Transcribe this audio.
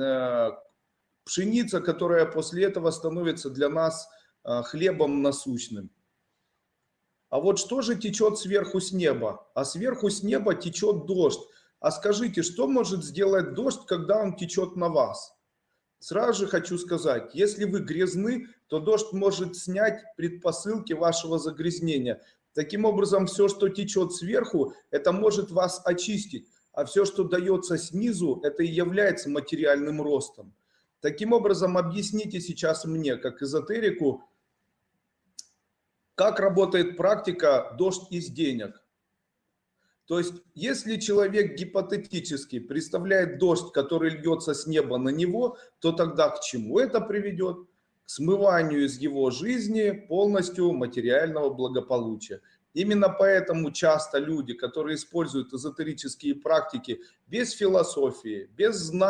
э, пшеница, которая после этого становится для нас э, хлебом насущным. А вот что же течет сверху с неба? А сверху с неба течет дождь. А скажите, что может сделать дождь, когда он течет на вас? Сразу же хочу сказать, если вы грязны, то дождь может снять предпосылки вашего загрязнения. Таким образом, все, что течет сверху, это может вас очистить, а все, что дается снизу, это и является материальным ростом. Таким образом, объясните сейчас мне, как эзотерику, как работает практика «дождь из денег». То есть, если человек гипотетически представляет дождь, который льется с неба на него, то тогда к чему это приведет? К смыванию из его жизни полностью материального благополучия. Именно поэтому часто люди, которые используют эзотерические практики без философии, без знаний,